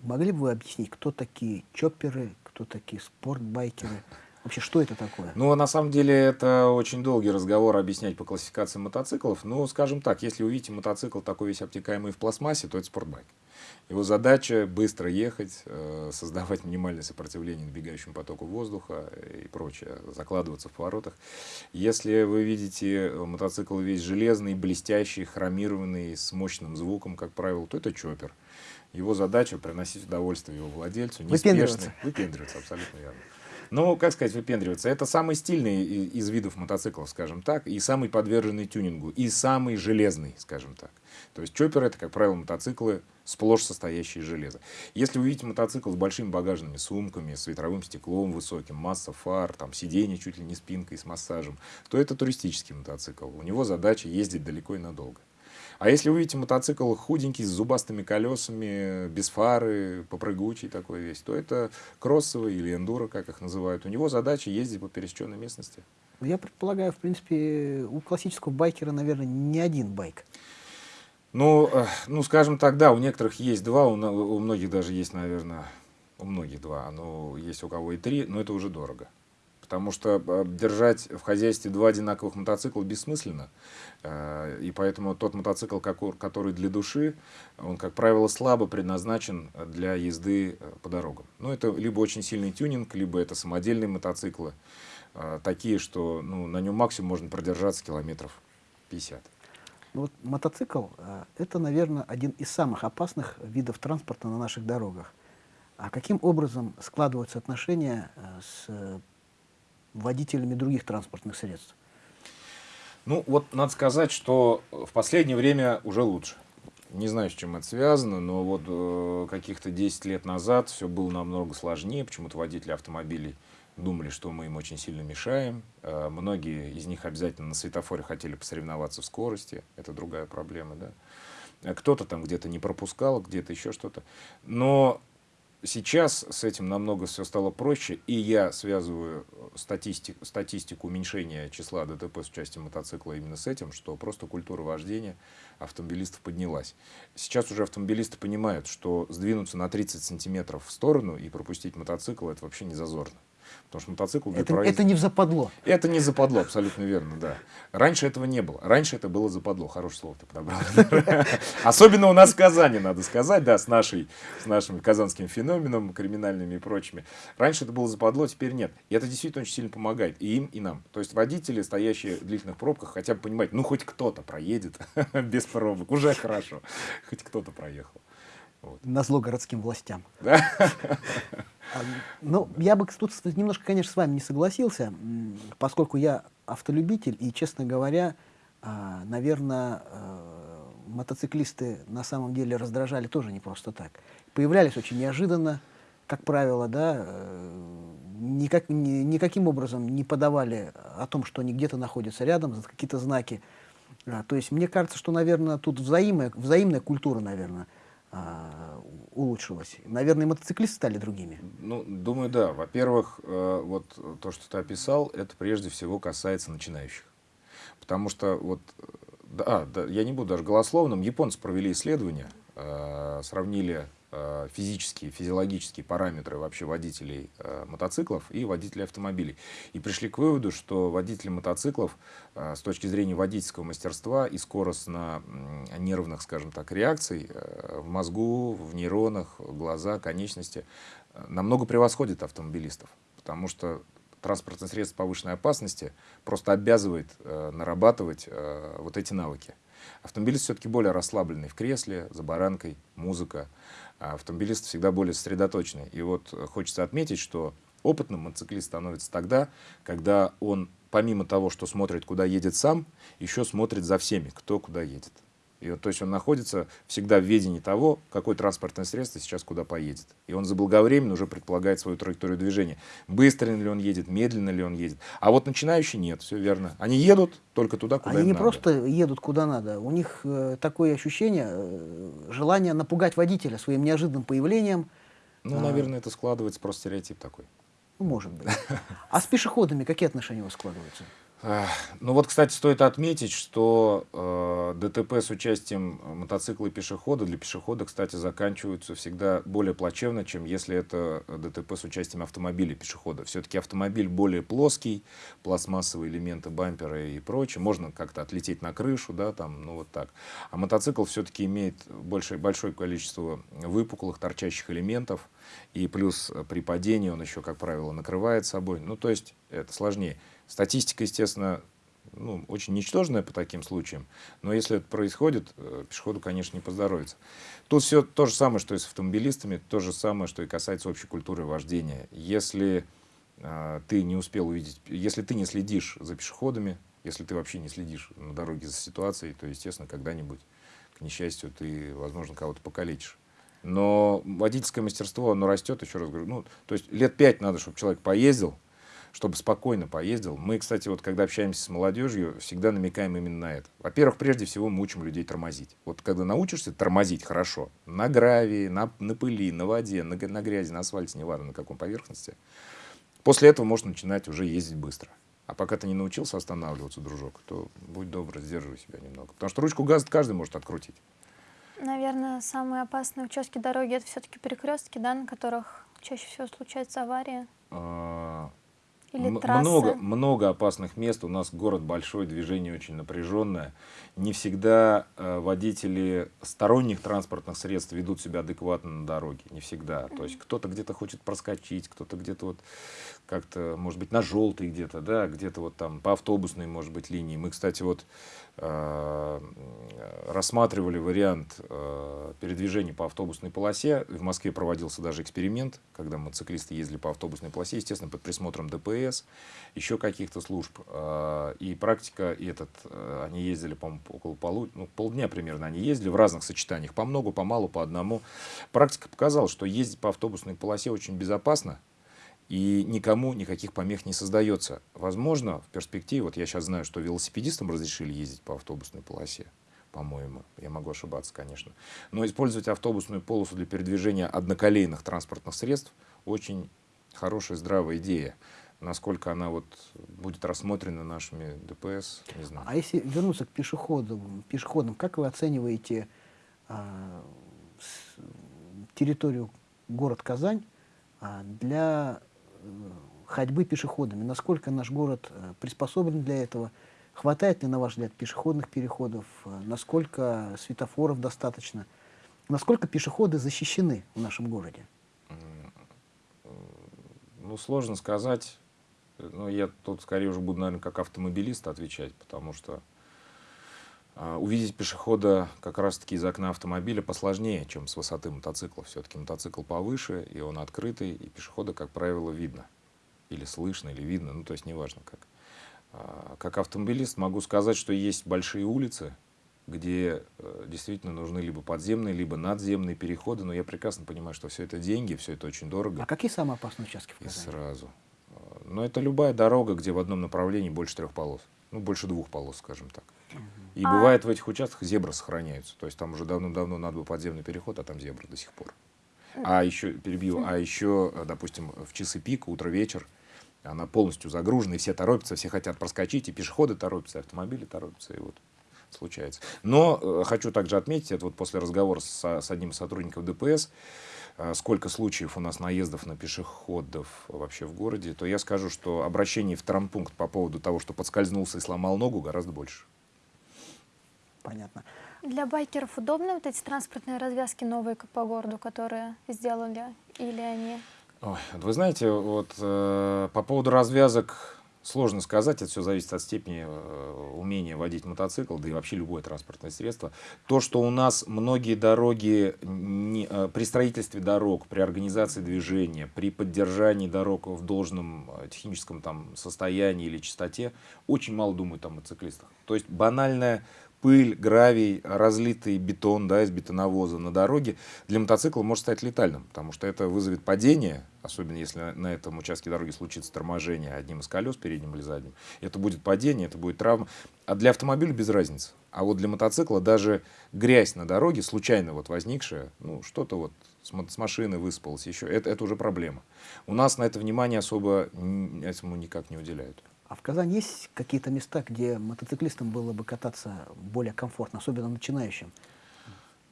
могли бы вы объяснить, кто такие чопперы, кто такие спортбайкеры? Вообще, что это такое? Ну, на самом деле, это очень долгий разговор объяснять по классификации мотоциклов. Ну, скажем так, если увидите мотоцикл такой весь обтекаемый в пластмассе, то это спортбайк. Его задача быстро ехать, э, создавать минимальное сопротивление набегающему потоку воздуха и прочее, закладываться в поворотах. Если вы видите мотоцикл весь железный, блестящий, хромированный, с мощным звуком, как правило, то это чоппер. Его задача приносить удовольствие его владельцу, неспешный. Выпендриваться. Выпендриваться, абсолютно верно. Ну, как сказать, выпендриваться. Это самый стильный из видов мотоциклов, скажем так, и самый подверженный тюнингу, и самый железный, скажем так. То есть чоппер это, как правило, мотоциклы, сплошь состоящие из железа. Если вы видите мотоцикл с большими багажными сумками, с ветровым стеклом высоким, масса фар, там сиденье чуть ли не спинкой с массажем, то это туристический мотоцикл. У него задача ездить далеко и надолго. А если вы видите мотоцикл худенький, с зубастыми колесами, без фары, попрыгучий такой весь, то это кроссовый или эндуро, как их называют. У него задача ездить по пересеченной местности. Я предполагаю, в принципе, у классического байкера, наверное, не один байк. Ну, э, ну, скажем так, да, у некоторых есть два, у, у многих даже есть, наверное, у многих два, но есть у кого и три, но это уже дорого потому что э, держать в хозяйстве два одинаковых мотоцикла бессмысленно. Э, и поэтому тот мотоцикл, который для души, он, как правило, слабо предназначен для езды э, по дорогам. Ну, это либо очень сильный тюнинг, либо это самодельные мотоциклы, такие, что ну, на нем максимум можно продержаться километров 50. Ну вот мотоцикл – это, наверное, один из самых опасных видов транспорта на наших дорогах. А каким образом складываются отношения с водителями других транспортных средств? Ну, вот надо сказать, что в последнее время уже лучше. Не знаю, с чем это связано, но вот э, каких-то 10 лет назад все было намного сложнее. Почему-то водители автомобилей думали, что мы им очень сильно мешаем. Э, многие из них обязательно на светофоре хотели посоревноваться в скорости. Это другая проблема, да. Кто-то там где-то не пропускал, где-то еще что-то. Но Сейчас с этим намного все стало проще, и я связываю статистику, статистику уменьшения числа ДТП с участием мотоцикла именно с этим, что просто культура вождения автомобилистов поднялась. Сейчас уже автомобилисты понимают, что сдвинуться на 30 сантиметров в сторону и пропустить мотоцикл – это вообще не зазорно. Потому что мотоцикл для это, проезда... это не в западло. Это не западло, абсолютно верно, да. Раньше этого не было. Раньше это было западло. Хорошее слово ты подобрал. Особенно у нас в Казани, надо сказать, да, с, нашей, с нашим казанским феноменом, криминальными и прочими. Раньше это было западло, теперь нет. И это действительно очень сильно помогает и им, и нам. То есть водители, стоящие в длительных пробках, хотя бы понимать, ну хоть кто-то проедет без пробок, уже хорошо. Хоть кто-то проехал. Вот. На зло городским властям. Да? Ну, я бы тут немножко, конечно, с вами не согласился, поскольку я автолюбитель, и, честно говоря, а, наверное, э, мотоциклисты на самом деле раздражали тоже не просто так. Появлялись очень неожиданно, как правило, да, э, никак, ни, никаким образом не подавали о том, что они где-то находятся рядом, какие-то знаки. А, то есть мне кажется, что, наверное, тут взаимная, взаимная культура, наверное, а, улучшилось. Наверное, мотоциклисты стали другими. Ну, думаю, да. Во-первых, э, вот то, что ты описал, это прежде всего касается начинающих. Потому что вот, да, да я не буду даже голословным, японцы провели исследование, э, сравнили Э, физические, физиологические параметры вообще водителей э, мотоциклов и водителей автомобилей. И пришли к выводу, что водители мотоциклов э, с точки зрения водительского мастерства и скоростно-нервных, скажем так, реакций э, в мозгу, в нейронах, глаза, конечности э, намного превосходят автомобилистов. Потому что транспортное средство повышенной опасности просто обязывает э, нарабатывать э, вот эти навыки. Автомобилист все-таки более расслабленный в кресле, за баранкой, музыка. А автомобилист всегда более сосредоточенный. И вот хочется отметить, что опытным мотоциклист становится тогда, когда он помимо того, что смотрит, куда едет сам, еще смотрит за всеми, кто куда едет. И вот, то есть он находится всегда в ведении того, какое транспортное средство сейчас куда поедет. И он заблаговременно уже предполагает свою траекторию движения. Быстро ли он едет, медленно ли он едет. А вот начинающие нет, все верно. Они едут только туда, куда Они не надо. просто едут куда надо. У них э, такое ощущение, э, желание напугать водителя своим неожиданным появлением. Ну, а... наверное, это складывается просто стереотип такой. Ну, может быть. А с пешеходами какие отношения у вас складываются? Ну вот, кстати, стоит отметить, что э, ДТП с участием мотоцикла и пешехода для пешехода, кстати, заканчиваются всегда более плачевно, чем если это ДТП с участием автомобиля и пешехода. Все-таки автомобиль более плоский, пластмассовые элементы бампера и прочее. Можно как-то отлететь на крышу, да, там, ну вот так. А мотоцикл все-таки имеет большее, большое количество выпуклых, торчащих элементов. И плюс при падении он еще, как правило, накрывает собой. Ну, то есть это сложнее. Статистика, естественно, ну, очень ничтожная по таким случаям, но если это происходит, э, пешеходу, конечно, не поздоровится. Тут все то же самое, что и с автомобилистами, то же самое, что и касается общей культуры вождения. Если э, ты не успел увидеть, если ты не следишь за пешеходами, если ты вообще не следишь на дороге за ситуацией, то, естественно, когда-нибудь, к несчастью, ты, возможно, кого-то покалечишь. Но водительское мастерство, оно растет, еще раз говорю, ну, то есть лет пять надо, чтобы человек поездил, чтобы спокойно поездил. Мы, кстати, вот когда общаемся с молодежью, всегда намекаем именно на это. Во-первых, прежде всего мы учим людей тормозить. Вот когда научишься тормозить хорошо, на гравии, на, на пыли, на воде, на, на грязи, на асфальте, неважно на каком поверхности, после этого можно начинать уже ездить быстро. А пока ты не научился останавливаться, дружок, то будь добр, сдерживай себя немного. Потому что ручку газа каждый может открутить. Наверное, самые опасные участки дороги это все-таки перекрестки, да, на которых чаще всего случаются аварии. А, или Много, много опасных мест. У нас город большой, движение очень напряженное. Не всегда э, водители сторонних транспортных средств ведут себя адекватно на дороге. Не всегда. То есть кто-то где-то хочет проскочить, кто-то где-то вот как-то, может быть, на желтый где-то, да, где-то вот там по автобусной, может быть, линии. Мы, кстати, вот рассматривали вариант э, передвижения по автобусной полосе. В Москве проводился даже эксперимент, когда мотоциклисты ездили по автобусной полосе, естественно, под присмотром ДПС, еще каких-то служб. Э, и практика этот, э, они ездили, по-моему, около полу, ну, полдня примерно они ездили в разных сочетаниях, по много, по мало, по одному. Практика показала, что ездить по автобусной полосе очень безопасно, и никому никаких помех не создается. Возможно, в перспективе, вот я сейчас знаю, что велосипедистам разрешили ездить по автобусной полосе, по-моему, я могу ошибаться, конечно. Но использовать автобусную полосу для передвижения одноколейных транспортных средств очень хорошая, здравая идея. Насколько она вот будет рассмотрена нашими ДПС, не знаю. А если вернуться к пешеходам, пешеходам как вы оцениваете а, территорию город Казань а, для ходьбы пешеходами. Насколько наш город э, приспособлен для этого? Хватает ли, на ваш взгляд, пешеходных переходов? Э, насколько светофоров достаточно? Насколько пешеходы защищены в нашем городе? Ну, сложно сказать. Но я тут скорее уже буду, наверное, как автомобилист отвечать, потому что э, увидеть пешехода как раз-таки из окна автомобиля посложнее, чем с высоты мотоцикла. Все-таки мотоцикл повыше, и он открытый, и пешехода, как правило, видно или слышно, или видно, ну то есть неважно как. А, как автомобилист могу сказать, что есть большие улицы, где э, действительно нужны либо подземные, либо надземные переходы, но я прекрасно понимаю, что все это деньги, все это очень дорого. А какие самые опасные участки в Казани? И сразу. А, но это любая дорога, где в одном направлении больше трех полос. Ну, больше двух полос, скажем так. И а... бывает в этих участках зебры сохраняются. То есть там уже давно-давно надо был подземный переход, а там зебры до сих пор. А еще, перебью, а еще, допустим, в часы пик, утро-вечер, она полностью загружена, и все торопятся, все хотят проскочить, и пешеходы торопятся, и автомобили торопятся, и вот случается. Но э, хочу также отметить, это вот после разговора с, с одним из сотрудников ДПС, э, сколько случаев у нас наездов на пешеходов вообще в городе, то я скажу, что обращений в травмпункт по поводу того, что подскользнулся и сломал ногу, гораздо больше. Понятно. Для байкеров удобны вот эти транспортные развязки новые по городу, которые сделали, или они... Ой, вы знаете, вот э, по поводу развязок сложно сказать, это все зависит от степени э, умения водить мотоцикл, да и вообще любое транспортное средство. То, что у нас многие дороги не, э, при строительстве дорог, при организации движения, при поддержании дорог в должном э, техническом там, состоянии или чистоте, очень мало думают о мотоциклистах. То есть банальная пыль, гравий, разлитый бетон да, из бетоновоза на дороге для мотоцикла может стать летальным, потому что это вызовет падение, особенно если на этом участке дороги случится торможение одним из колес, передним или задним. Это будет падение, это будет травма. А для автомобиля без разницы. А вот для мотоцикла даже грязь на дороге, случайно вот возникшая, ну что-то вот с машины выспалось еще, это, это уже проблема. У нас на это внимание особо этому никак не уделяют. А в Казани есть какие-то места, где мотоциклистам было бы кататься более комфортно, особенно начинающим?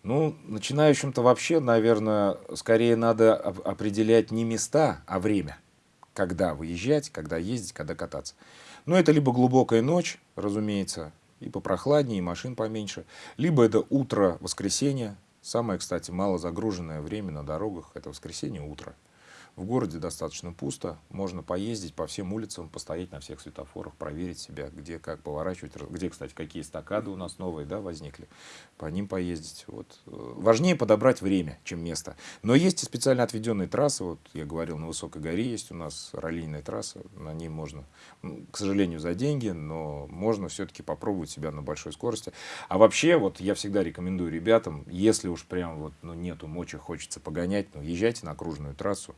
Ну, начинающим-то вообще, наверное, скорее надо определять не места, а время. Когда выезжать, когда ездить, когда кататься. Но это либо глубокая ночь, разумеется, и попрохладнее, и машин поменьше. Либо это утро воскресенья. Самое, кстати, мало загруженное время на дорогах – это воскресенье утро. В городе достаточно пусто, можно поездить по всем улицам, постоять на всех светофорах, проверить себя, где как поворачивать, где, кстати, какие эстакады у нас новые да, возникли, по ним поездить. Вот. Важнее подобрать время, чем место. Но есть и специально отведенные трассы, вот я говорил, на Высокой горе есть у нас раллийная трасса, на ней можно, к сожалению, за деньги, но можно все-таки попробовать себя на большой скорости. А вообще, вот я всегда рекомендую ребятам, если уж прям вот, ну, нету мочи, хочется погонять, ну, езжайте на окружную трассу,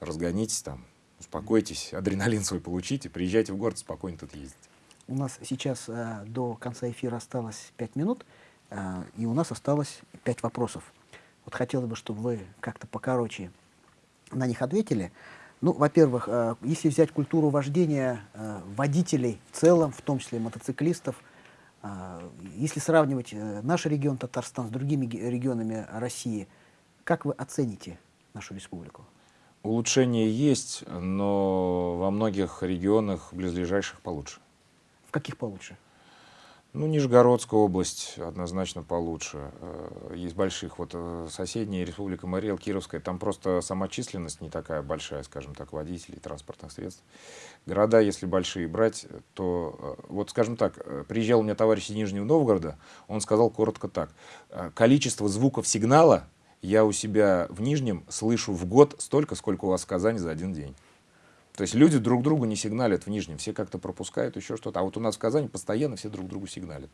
разгонитесь там, успокойтесь, адреналин свой получите, приезжайте в город, спокойно тут ездите. У нас сейчас э, до конца эфира осталось 5 минут, э, и у нас осталось 5 вопросов. Вот хотелось бы, чтобы вы как-то покороче на них ответили. Ну, во-первых, э, если взять культуру вождения э, водителей в целом, в том числе мотоциклистов, э, если сравнивать э, наш регион Татарстан с другими регионами России, как вы оцените нашу республику? Улучшения есть, но во многих регионах близлежащих получше. В каких получше? Ну, Нижегородская область однозначно получше. Э, есть больших. Вот э, соседняя республика Мариэл, Кировская, там просто сама численность не такая большая, скажем так, водителей, транспортных средств. Города, если большие брать, то, э, вот скажем так, приезжал у меня товарищ из Нижнего Новгорода, он сказал коротко так. Количество звуков сигнала я у себя в Нижнем слышу в год столько, сколько у вас в Казани за один день. То есть люди друг другу не сигналят в Нижнем, все как-то пропускают еще что-то. А вот у нас в Казани постоянно все друг другу сигналят.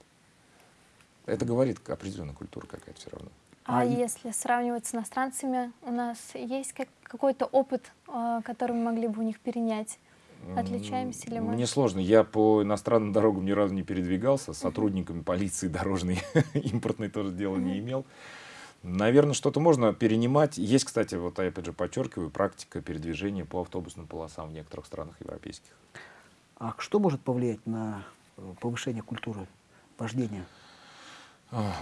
Это говорит определенная культура какая-то все равно. А, а если сравнивать с иностранцами, у нас есть как, какой-то опыт, э, который мы могли бы у них перенять? Отличаемся ли мы? Мне сложно. Я по иностранным дорогам ни разу не передвигался. С сотрудниками полиции дорожной импортной тоже дела не имел. Наверное, что-то можно перенимать. Есть, кстати, вот я опять же подчеркиваю, практика передвижения по автобусным полосам в некоторых странах европейских. А что может повлиять на э, повышение культуры вождения?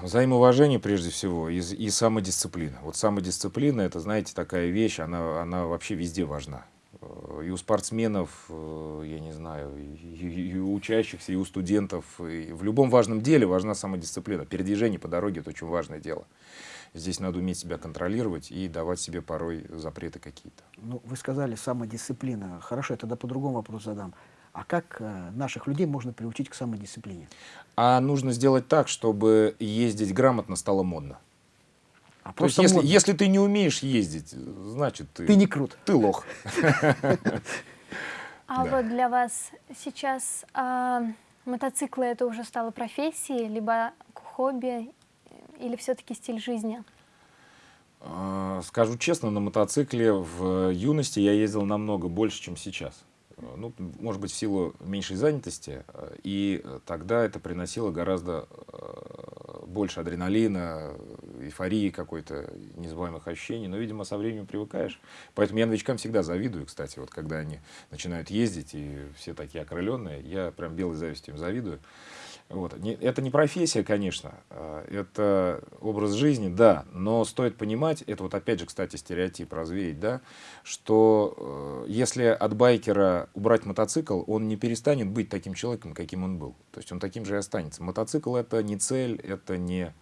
Взаимоуважение прежде всего и, и самодисциплина. Вот самодисциплина, это, знаете, такая вещь, она, она вообще везде важна. Э, и у спортсменов, э, я не знаю, и, и у учащихся, и у студентов. И в любом важном деле важна самодисциплина. Передвижение по дороге – это очень важное дело. Здесь надо уметь себя контролировать и давать себе порой запреты какие-то. Ну, вы сказали самодисциплина. Хорошо, я тогда по-другому вопрос задам. А как э, наших людей можно приучить к самодисциплине? А нужно сделать так, чтобы ездить грамотно стало модно. А То есть, если, если ты не умеешь ездить, значит ты... Ты не крут. Ты лох. А вот для вас сейчас а, мотоциклы это уже стало профессией, либо хобби, или все-таки стиль жизни? А, скажу честно, на мотоцикле в юности я ездил намного больше, чем сейчас. ну, может быть, в силу меньшей занятости, и тогда это приносило гораздо больше адреналина, эйфории какой-то, незабываемых ощущений, но, видимо, со временем привыкаешь. Поэтому я новичкам всегда завидую, кстати, вот когда они начинают ездить, и все такие окрыленные, я прям белой завистью им завидую. Вот. Это не профессия, конечно, а, это образ жизни, да, но стоит понимать, это вот опять же, кстати, стереотип развеять, да, что э, если от байкера убрать мотоцикл, он не перестанет быть таким человеком, каким он был. То есть он таким же и останется. Мотоцикл это не цель, это не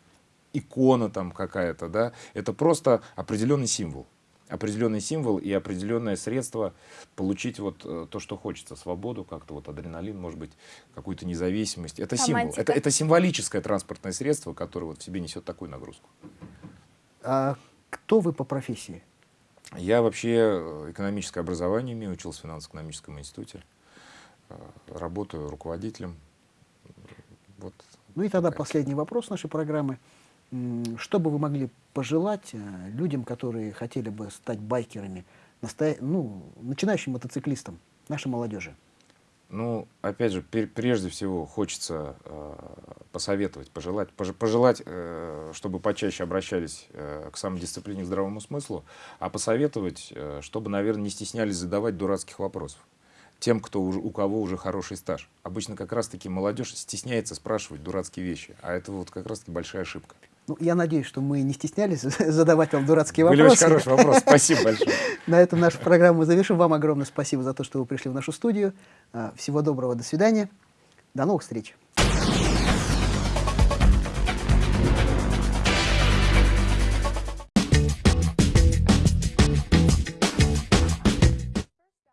икона там какая-то, да, это просто определенный символ определенный символ и определенное средство получить вот э, то, что хочется, свободу, как-то вот адреналин, может быть, какую-то независимость. Это символ, это, это символическое транспортное средство, которое вот в себе несет такую нагрузку. А кто вы по профессии? Я вообще э, экономическое образование имею, учился в финансово-экономическом институте, э, работаю руководителем. Вот ну и тогда последний вопрос нашей программы. Что бы вы могли пожелать э, людям, которые хотели бы стать байкерами, настоя... ну, начинающим мотоциклистам, нашей молодежи? Ну, опять же, прежде всего хочется э, посоветовать, пожелать, пож пожелать, э, чтобы почаще обращались э, к самодисциплине, к здравому смыслу, а посоветовать, э, чтобы, наверное, не стеснялись задавать дурацких вопросов тем, кто уже, у кого уже хороший стаж. Обычно как раз-таки молодежь стесняется спрашивать дурацкие вещи, а это вот как раз-таки большая ошибка. Ну, я надеюсь, что мы не стеснялись задавать вам дурацкие Были вопросы. Были очень хороший вопрос. Спасибо большое. На этом нашу программу завершим. Вам огромное спасибо за то, что вы пришли в нашу студию. А, всего доброго, до свидания. До новых встреч.